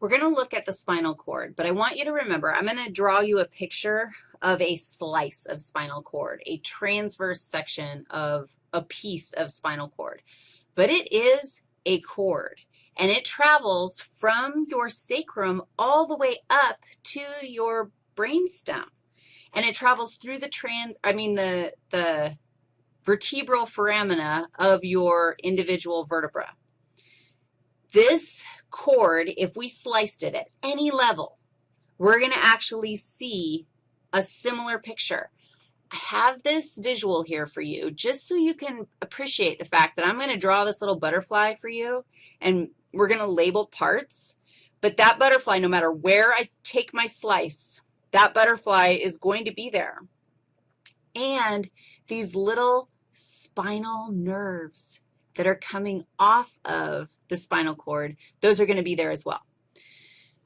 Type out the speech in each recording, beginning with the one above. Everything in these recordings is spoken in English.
We're going to look at the spinal cord, but I want you to remember, I'm going to draw you a picture of a slice of spinal cord, a transverse section of a piece of spinal cord. But it is a cord, and it travels from your sacrum all the way up to your brainstem. And it travels through the trans, I mean, the, the vertebral foramina of your individual vertebra. This cord, if we sliced it at any level, we're going to actually see a similar picture. I have this visual here for you just so you can appreciate the fact that I'm going to draw this little butterfly for you, and we're going to label parts. But that butterfly, no matter where I take my slice, that butterfly is going to be there. And these little spinal nerves that are coming off of the spinal cord, those are going to be there as well.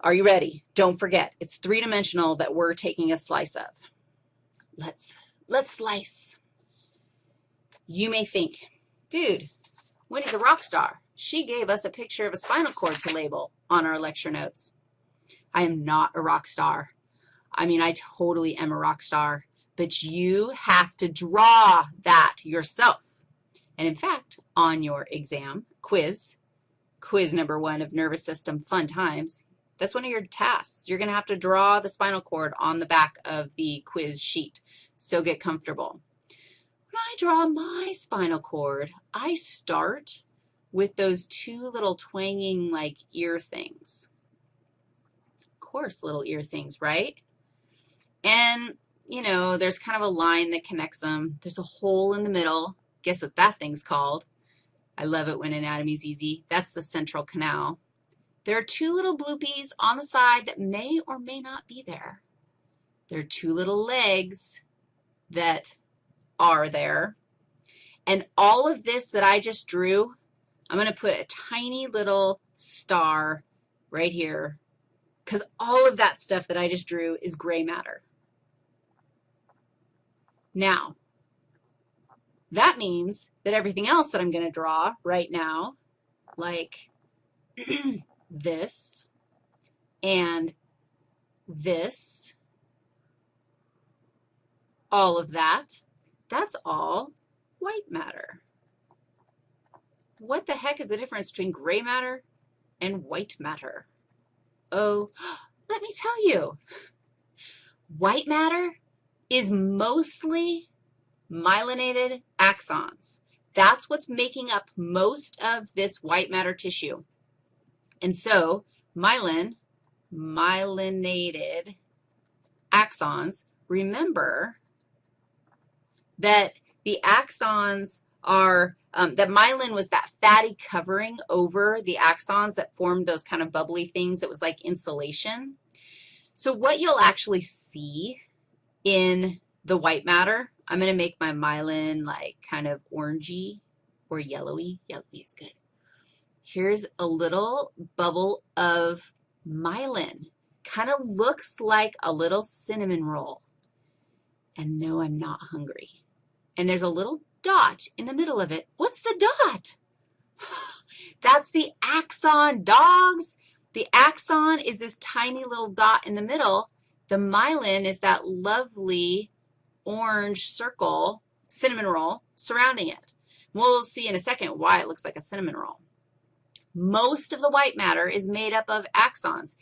Are you ready? Don't forget, it's three-dimensional that we're taking a slice of. Let's, let's slice. You may think, dude, Winnie's a rock star. She gave us a picture of a spinal cord to label on our lecture notes. I am not a rock star. I mean, I totally am a rock star, but you have to draw that yourself. And in fact, on your exam quiz, quiz number one of nervous system fun times, that's one of your tasks. You're going to have to draw the spinal cord on the back of the quiz sheet, so get comfortable. When I draw my spinal cord, I start with those two little twanging like ear things. Of course, little ear things, right? And, you know, there's kind of a line that connects them. There's a hole in the middle. Guess what that thing's called? I love it when anatomy's easy. That's the central canal. There are two little bloopies on the side that may or may not be there. There are two little legs that are there. And all of this that I just drew, I'm going to put a tiny little star right here because all of that stuff that I just drew is gray matter. Now, that means that everything else that I'm going to draw right now, like this, and this, all of that, that's all white matter. What the heck is the difference between gray matter and white matter? Oh, let me tell you. White matter is mostly myelinated axons. That's what's making up most of this white matter tissue. And so myelin, myelinated axons, remember that the axons are, um, that myelin was that fatty covering over the axons that formed those kind of bubbly things that was like insulation. So what you'll actually see in the white matter, I'm going to make my myelin like kind of orangey or yellowy. Yellowy is good. Here's a little bubble of myelin. Kind of looks like a little cinnamon roll. And no, I'm not hungry. And there's a little dot in the middle of it. What's the dot? That's the axon, dogs. The axon is this tiny little dot in the middle. The myelin is that lovely orange circle, cinnamon roll, surrounding it. We'll see in a second why it looks like a cinnamon roll. Most of the white matter is made up of axons.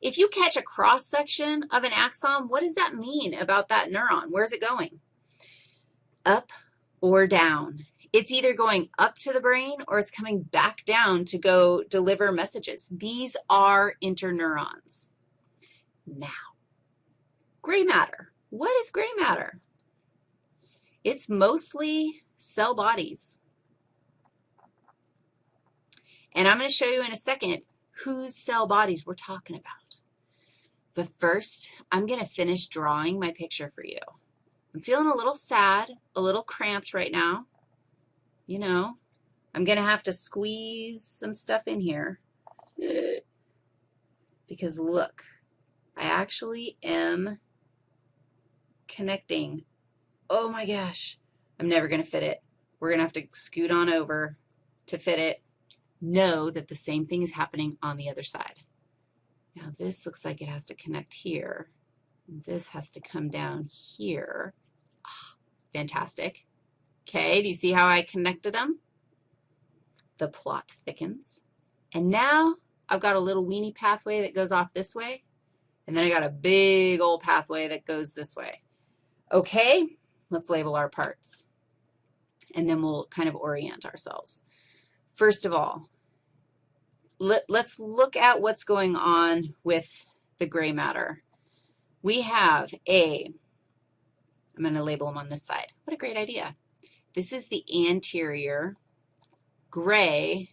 If you catch a cross-section of an axon, what does that mean about that neuron? Where's it going? Up or down. It's either going up to the brain or it's coming back down to go deliver messages. These are interneurons. Now, gray matter. What is gray matter? It's mostly cell bodies. And I'm going to show you in a second whose cell bodies we're talking about. But first, I'm going to finish drawing my picture for you. I'm feeling a little sad, a little cramped right now. You know, I'm going to have to squeeze some stuff in here. Because look, I actually am connecting. Oh my gosh, I'm never going to fit it. We're going to have to scoot on over to fit it know that the same thing is happening on the other side. Now, this looks like it has to connect here. This has to come down here. Oh, fantastic. Okay, do you see how I connected them? The plot thickens. And now I've got a little weenie pathway that goes off this way, and then I got a big old pathway that goes this way. Okay, let's label our parts, and then we'll kind of orient ourselves. First of all, let, us look at what's going on with the gray matter. We have a, I'm going to label them on this side. What a great idea. This is the anterior gray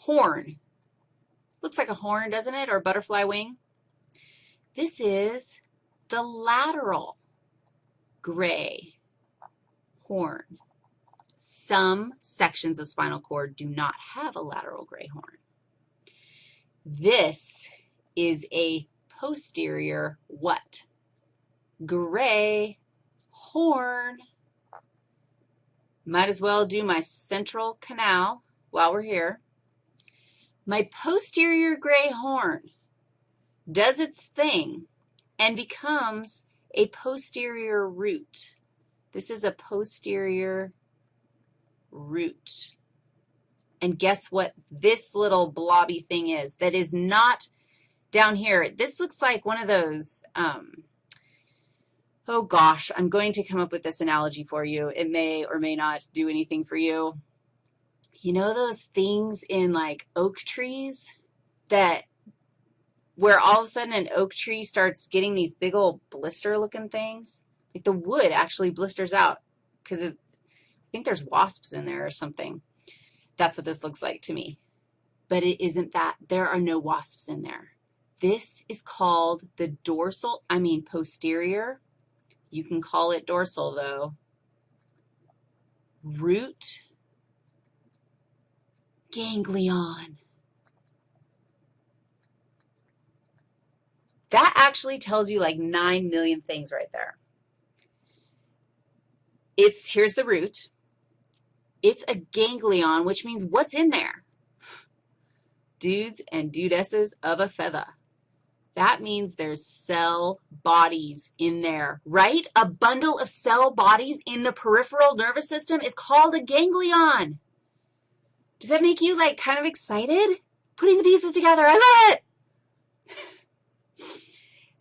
horn. Looks like a horn, doesn't it, or a butterfly wing? This is the lateral gray horn. Some sections of spinal cord do not have a lateral gray horn. This is a posterior what? Gray horn. Might as well do my central canal while we're here. My posterior gray horn does its thing and becomes a posterior root. This is a posterior root. And guess what this little blobby thing is that is not down here? This looks like one of those, um, oh gosh, I'm going to come up with this analogy for you. It may or may not do anything for you. You know those things in like oak trees that where all of a sudden an oak tree starts getting these big old blister-looking things? Like the wood actually blisters out because I think there's wasps in there or something. That's what this looks like to me. But it isn't that. There are no wasps in there. This is called the dorsal, I mean posterior you can call it dorsal, though. Root ganglion. That actually tells you like 9 million things right there. It's, here's the root. It's a ganglion, which means what's in there? Dudes and dudesses of a feather. That means there's cell bodies in there, right? A bundle of cell bodies in the peripheral nervous system is called a ganglion. Does that make you, like, kind of excited? Putting the pieces together, I love it.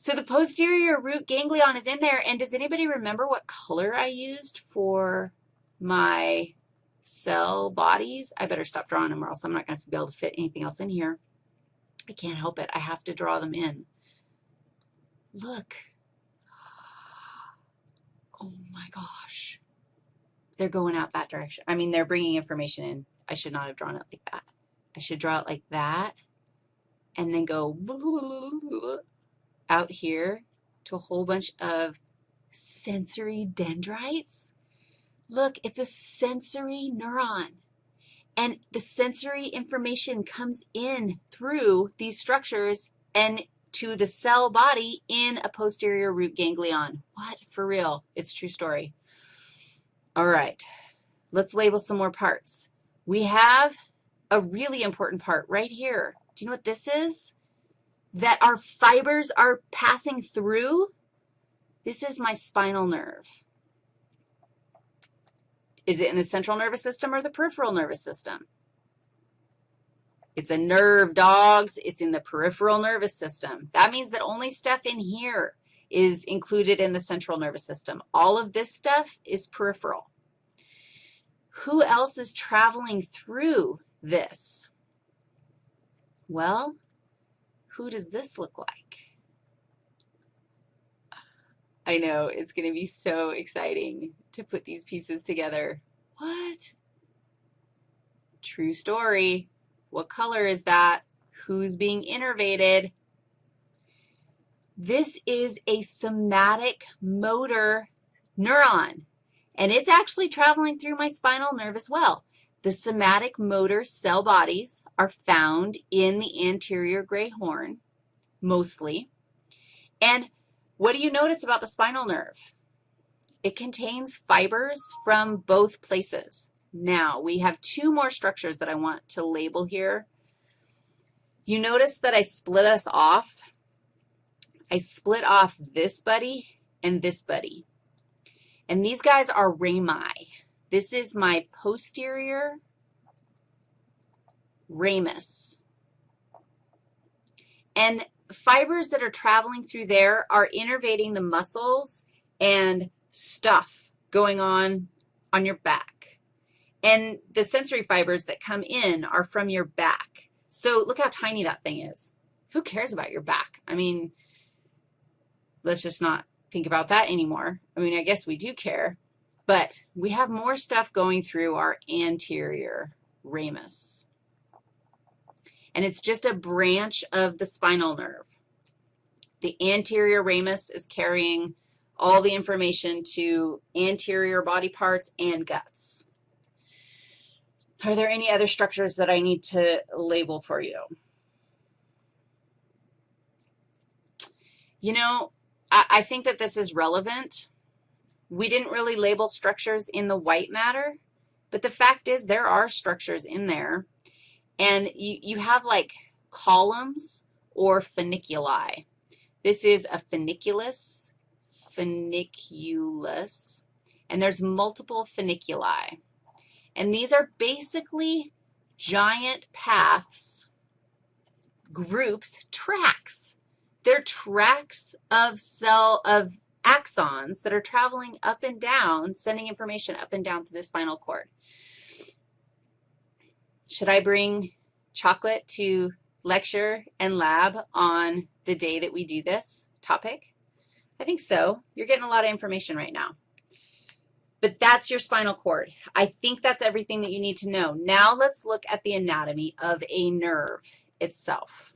so the posterior root ganglion is in there, and does anybody remember what color I used for my cell bodies? I better stop drawing them or else I'm not going to be able to fit anything else in here. I can't help it. I have to draw them in. Look. Oh, my gosh. They're going out that direction. I mean, they're bringing information in. I should not have drawn it like that. I should draw it like that and then go out here to a whole bunch of sensory dendrites. Look, it's a sensory neuron. And the sensory information comes in through these structures and to the cell body in a posterior root ganglion. What? For real. It's true story. All right. Let's label some more parts. We have a really important part right here. Do you know what this is? That our fibers are passing through? This is my spinal nerve. Is it in the central nervous system or the peripheral nervous system? It's a nerve, dogs. It's in the peripheral nervous system. That means that only stuff in here is included in the central nervous system. All of this stuff is peripheral. Who else is traveling through this? Well, who does this look like? I know, it's going to be so exciting to put these pieces together. What? True story. What color is that? Who's being innervated? This is a somatic motor neuron, and it's actually traveling through my spinal nerve as well. The somatic motor cell bodies are found in the anterior gray horn, mostly. And what do you notice about the spinal nerve? It contains fibers from both places. Now, we have two more structures that I want to label here. You notice that I split us off. I split off this buddy and this buddy. And these guys are rami. This is my posterior ramus. And fibers that are traveling through there are innervating the muscles and stuff going on on your back. And the sensory fibers that come in are from your back. So look how tiny that thing is. Who cares about your back? I mean, let's just not think about that anymore. I mean, I guess we do care, but we have more stuff going through our anterior ramus. And it's just a branch of the spinal nerve. The anterior ramus is carrying all the information to anterior body parts and guts. Are there any other structures that I need to label for you? You know, I, I think that this is relevant. We didn't really label structures in the white matter, but the fact is there are structures in there, and you, you have like columns or funiculi. This is a funiculus, funiculus, and there's multiple funiculi. And these are basically giant paths, groups, tracks. They're tracks of cell, of axons that are traveling up and down, sending information up and down through the spinal cord. Should I bring chocolate to lecture and lab on the day that we do this topic? I think so. You're getting a lot of information right now. But that's your spinal cord. I think that's everything that you need to know. Now let's look at the anatomy of a nerve itself.